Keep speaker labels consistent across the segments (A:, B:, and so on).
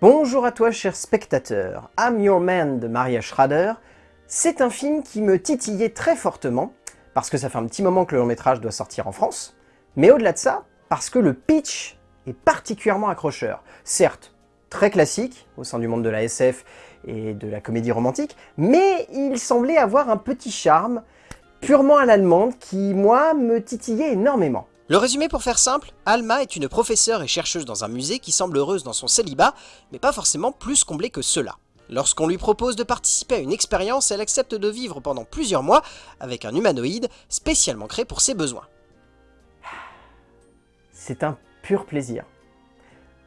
A: Bonjour à toi cher spectateur, I'm Your Man de Maria Schrader. C'est un film qui me titillait très fortement, parce que ça fait un petit moment que le long métrage doit sortir en France, mais au-delà de ça, parce que le pitch est particulièrement accrocheur. Certes, très classique au sein du monde de la SF et de la comédie romantique, mais il semblait avoir un petit charme purement à l'allemande qui, moi, me titillait énormément.
B: Le résumé pour faire simple, Alma est une professeure et chercheuse dans un musée qui semble heureuse dans son célibat, mais pas forcément plus comblée que cela. Lorsqu'on lui propose de participer à une expérience, elle accepte de vivre pendant plusieurs mois avec un humanoïde spécialement créé pour ses besoins.
A: C'est un pur plaisir.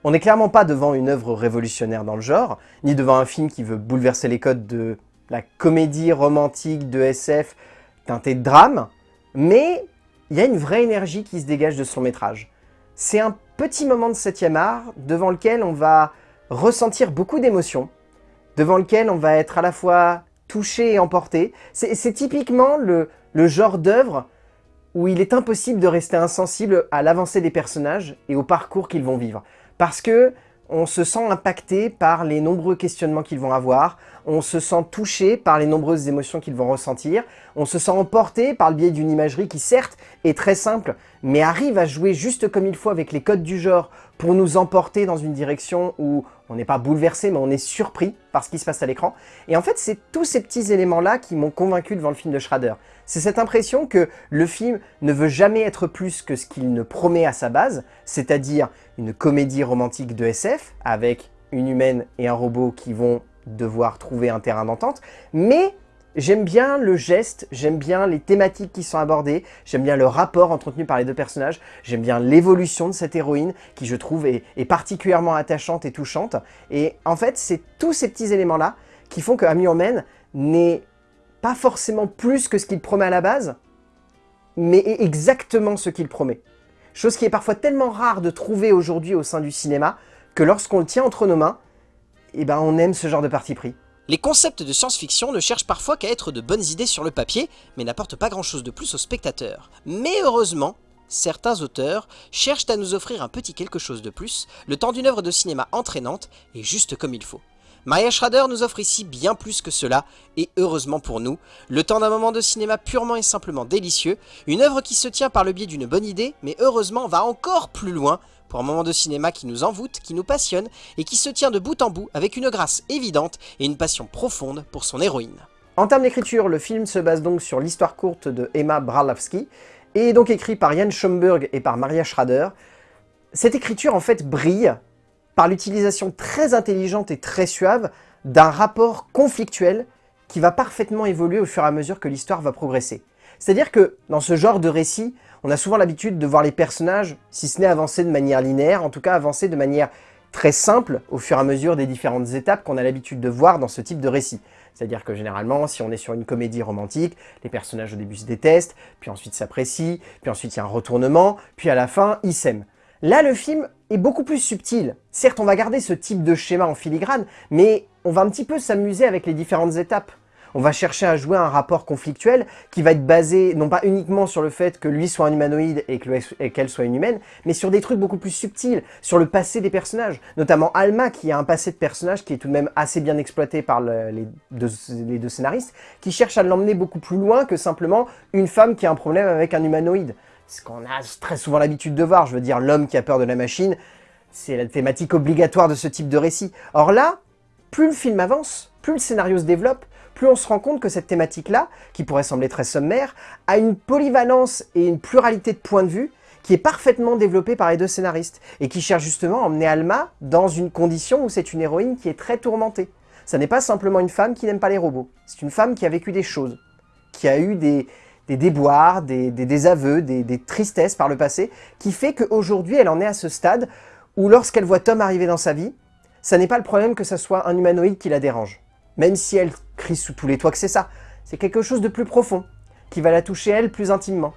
A: On n'est clairement pas devant une œuvre révolutionnaire dans le genre, ni devant un film qui veut bouleverser les codes de la comédie romantique de SF teintée de drame, mais il y a une vraie énergie qui se dégage de son métrage. C'est un petit moment de 7 art devant lequel on va ressentir beaucoup d'émotions, devant lequel on va être à la fois touché et emporté. C'est typiquement le, le genre d'œuvre où il est impossible de rester insensible à l'avancée des personnages et au parcours qu'ils vont vivre. Parce que on se sent impacté par les nombreux questionnements qu'ils vont avoir, on se sent touché par les nombreuses émotions qu'ils vont ressentir, on se sent emporté par le biais d'une imagerie qui certes est très simple, mais arrive à jouer juste comme il faut avec les codes du genre pour nous emporter dans une direction où on n'est pas bouleversé, mais on est surpris par ce qui se passe à l'écran. Et en fait, c'est tous ces petits éléments-là qui m'ont convaincu devant le film de Schrader. C'est cette impression que le film ne veut jamais être plus que ce qu'il ne promet à sa base, c'est-à-dire une comédie romantique de SF, avec une humaine et un robot qui vont devoir trouver un terrain d'entente, mais J'aime bien le geste, j'aime bien les thématiques qui sont abordées, j'aime bien le rapport entretenu par les deux personnages, j'aime bien l'évolution de cette héroïne qui je trouve est, particulièrement attachante et touchante. Et en fait, c'est tous ces petits éléments-là qui font que Ami n'est pas forcément plus que ce qu'il promet à la base, mais est exactement ce qu'il promet. Chose qui est parfois tellement rare de trouver aujourd'hui au sein du cinéma, que lorsqu'on le tient entre nos mains, eh ben on aime ce genre de parti pris.
B: Les concepts de science-fiction ne cherchent parfois qu'à être de bonnes idées sur le papier, mais n'apportent pas grand chose de plus aux spectateurs. Mais heureusement, certains auteurs cherchent à nous offrir un petit quelque chose de plus, le temps d'une œuvre de cinéma entraînante et juste comme il faut. Maya Schrader nous offre ici bien plus que cela, et heureusement pour nous, le temps d'un moment de cinéma purement et simplement délicieux, une œuvre qui se tient par le biais d'une bonne idée, mais heureusement va encore plus loin pour un moment de cinéma qui nous envoûte, qui nous passionne et qui se tient de bout en bout avec une grâce évidente et une passion profonde pour son héroïne.
A: En termes d'écriture, le film se base donc sur l'histoire courte de Emma Bralowski et est donc écrit par Jan Schomburg et par Maria Schrader. Cette écriture en fait brille par l'utilisation très intelligente et très suave d'un rapport conflictuel qui va parfaitement évoluer au fur et à mesure que l'histoire va progresser. C'est-à-dire que dans ce genre de récit, on a souvent l'habitude de voir les personnages, si ce n'est avancer de manière linéaire, en tout cas avancer de manière très simple au fur et à mesure des différentes étapes qu'on a l'habitude de voir dans ce type de récit. C'est-à-dire que généralement, si on est sur une comédie romantique, les personnages au début se détestent, puis ensuite s'apprécient, puis ensuite il y a un retournement, puis à la fin, ils s'aiment. Là, le film est beaucoup plus subtil. Certes, on va garder ce type de schéma en filigrane, mais on va un petit peu s'amuser avec les différentes étapes on va chercher à jouer un rapport conflictuel qui va être basé non pas uniquement sur le fait que lui soit un humanoïde et qu'elle soit une humaine, mais sur des trucs beaucoup plus subtils, sur le passé des personnages. Notamment Alma qui a un passé de personnage qui est tout de même assez bien exploité par les, deux, scénaristes, qui cherche à l'emmener beaucoup plus loin que simplement une femme qui a un problème avec un humanoïde. Ce qu'on a très souvent l'habitude de voir, je veux dire l'homme qui a peur de la machine, c'est la thématique obligatoire de ce type de récit. Or là, plus le film avance, plus le scénario se développe, plus on se rend compte que cette thématique-là, qui pourrait sembler très sommaire, a une polyvalence et une pluralité de points de vue qui est parfaitement développée par les deux scénaristes, et qui cherche justement à emmener Alma dans une condition où c'est une héroïne qui est très tourmentée. Ça n'est pas simplement une femme qui n'aime pas les robots, c'est une femme qui a vécu des choses, qui a eu des, déboires, des, désaveux, des, des tristesses par le passé, qui fait qu'aujourd'hui elle en est à ce stade où lorsqu'elle voit Tom arriver dans sa vie, ça n'est pas le problème que ce soit un humanoïde qui la dérange. Même si elle crie sous tous les toits que c'est ça. C'est quelque chose de plus profond, qui va la toucher elle plus intimement.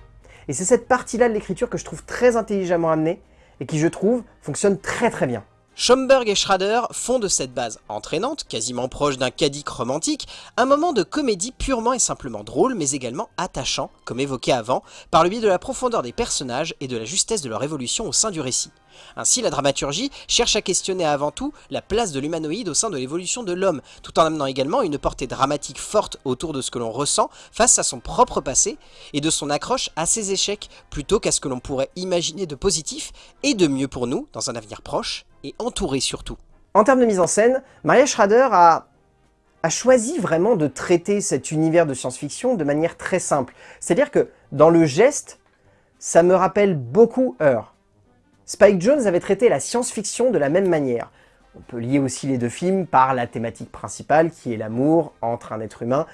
A: Et c'est cette partie-là de l'écriture que je trouve très intelligemment amenée, et qui je trouve fonctionne très très bien.
B: Schomburg et Schrader font de cette base entraînante, quasiment proche d'un cadique romantique, un moment de comédie purement et simplement drôle, mais également attachant, comme évoqué avant, par le biais de la profondeur des personnages et de la justesse de leur évolution au sein du récit. Ainsi, la dramaturgie cherche à questionner avant tout la place de l'humanoïde au sein de l'évolution de l'homme, tout en amenant également une portée dramatique forte autour de ce que l'on ressent face à son propre passé et de son accroche à ses échecs, plutôt qu'à ce que l'on pourrait imaginer de positif et de mieux pour nous dans un avenir proche et entouré surtout.
A: En termes de mise en scène, Maria Schrader a choisi vraiment de traiter cet univers de science-fiction de manière très simple. C'est-à-dire que dans le geste, ça me rappelle beaucoup Heure. Spike Jones avait traité la science-fiction de la même manière. On peut lier aussi les deux films par la thématique principale qui est l'amour entre un être humain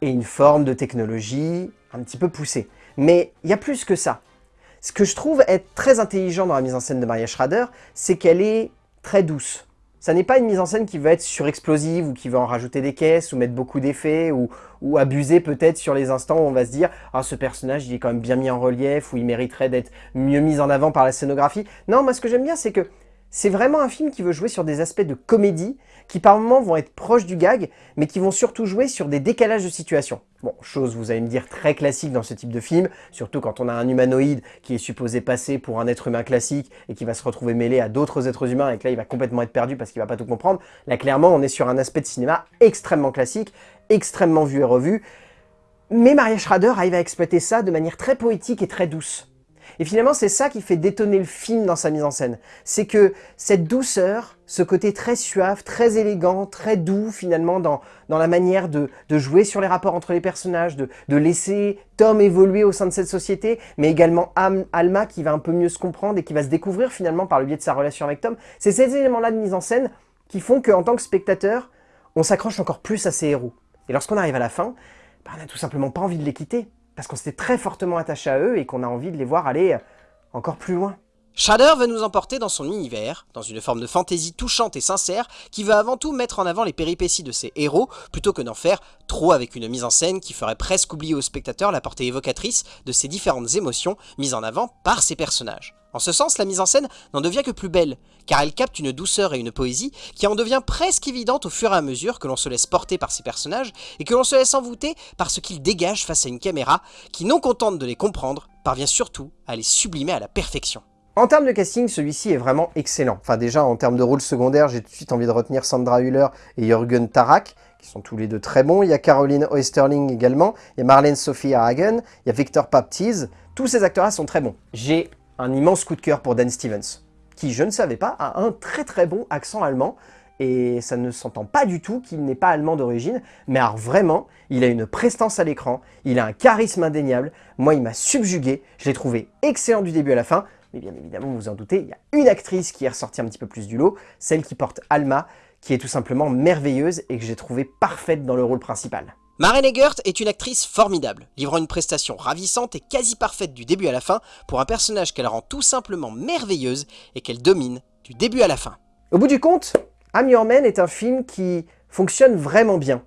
A: et une forme de technologie un petit peu poussée. Mais il y a plus que ça. Ce que je trouve être très intelligent dans la mise en scène de Maria Schrader, c'est qu'elle est très douce. Ça n'est pas une mise en scène qui va être surexplosive ou qui va en rajouter des caisses ou mettre beaucoup d'effets ou, ou, abuser peut-être sur les instants où on va se dire « Ah, ce personnage, il est quand même bien mis en relief ou il mériterait d'être mieux mis en avant par la scénographie. » Non, moi ce que j'aime bien, c'est que c'est vraiment un film qui veut jouer sur des aspects de comédie qui par moments vont être proches du gag, mais qui vont surtout jouer sur des décalages de situation. Bon, chose, vous allez me dire, très classique dans ce type de film, surtout quand on a un humanoïde qui est supposé passer pour un être humain classique et qui va se retrouver mêlé à d'autres êtres humains et que là, il va complètement être perdu parce qu'il va pas tout comprendre. Là, clairement, on est sur un aspect de cinéma extrêmement classique, extrêmement vu et revu, mais Maria Schrader arrive à exploiter ça de manière très poétique et très douce. Et finalement, c'est ça qui fait détonner le film dans sa mise en scène. C'est que cette douceur, ce côté très suave, très élégant, très doux finalement dans, dans la manière de, de jouer sur les rapports entre les personnages, de, de laisser Tom évoluer au sein de cette société, mais également Alma qui va un peu mieux se comprendre et qui va se découvrir finalement par le biais de sa relation avec Tom. C'est ces éléments-là de mise en scène qui font qu'en tant que spectateur, on s'accroche encore plus à ces héros. Et lorsqu'on arrive à la fin, bah, on n'a tout simplement pas envie de les quitter parce qu'on s'était très fortement attaché à eux et qu'on a envie de les voir aller encore plus loin.
B: Shader veut nous emporter dans son univers, dans une forme de fantaisie touchante et sincère qui veut avant tout mettre en avant les péripéties de ses héros plutôt que d'en faire trop avec une mise en scène qui ferait presque oublier au spectateur la portée évocatrice de ces différentes émotions mises en avant par ses personnages. En ce sens, la mise en scène n'en devient que plus belle, car elle capte une douceur et une poésie qui en devient presque évidente au fur et à mesure que l'on se laisse porter par ces personnages et que l'on se laisse envoûter par ce qu'ils dégagent face à une caméra qui, non contente de les comprendre, parvient surtout à les sublimer à la perfection.
A: En termes de casting, celui-ci est vraiment excellent. Enfin déjà, en termes de rôle secondaire, j'ai tout de suite envie de retenir Sandra Hüller et Jürgen Tarak, qui sont tous les deux très bons. Il y a Caroline Oesterling également, il y a Marlène Sophie Hagen, il y a Victor Paptiz. Tous ces acteurs-là sont très bons. J'ai un immense coup de cœur pour Dan Stevens, qui, je ne savais pas, a un très très bon accent allemand, et ça ne s'entend pas du tout qu'il n'est pas allemand d'origine, mais alors vraiment, il a une prestance à l'écran, il a un charisme indéniable, moi il m'a subjugué, je l'ai trouvé excellent du début à la fin, mais bien évidemment, vous vous en doutez, il y a une actrice qui est ressortie un petit peu plus du lot, celle qui porte Alma, qui est tout simplement merveilleuse et que j'ai trouvé parfaite dans le rôle principal.
B: Maren Egert est une actrice formidable, livrant une prestation ravissante et quasi parfaite du début à la fin pour un personnage qu'elle rend tout simplement merveilleuse et qu'elle domine du début à la fin.
A: Au bout du compte, I'm Your est un film qui fonctionne vraiment bien.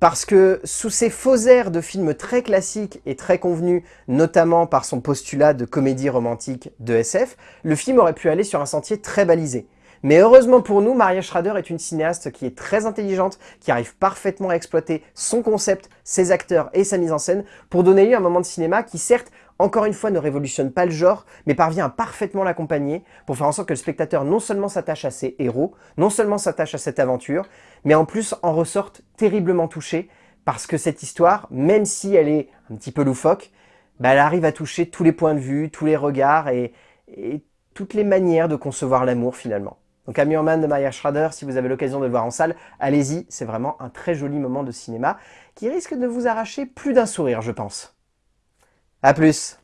A: Parce que sous ces faux airs de films très classiques et très convenus, notamment par son postulat de comédie romantique de SF, le film aurait pu aller sur un sentier très balisé. Mais heureusement pour nous, Maria Schrader est une cinéaste qui est très intelligente, qui arrive parfaitement à exploiter son concept, ses acteurs et sa mise en scène pour donner lieu à un moment de cinéma qui certes encore une fois, ne révolutionne pas le genre, mais parvient à parfaitement l'accompagner pour faire en sorte que le spectateur non seulement s'attache à ses héros, non seulement s'attache à cette aventure, mais en plus en ressorte terriblement touché, parce que cette histoire, même si elle est un petit peu loufoque, bah, elle arrive à toucher tous les points de vue, tous les regards et, toutes les manières de concevoir l'amour finalement. Donc Man de Maya Schrader, si vous avez l'occasion de le voir en salle, allez-y, c'est vraiment un très joli moment de cinéma qui risque de vous arracher plus d'un sourire, je pense. A plus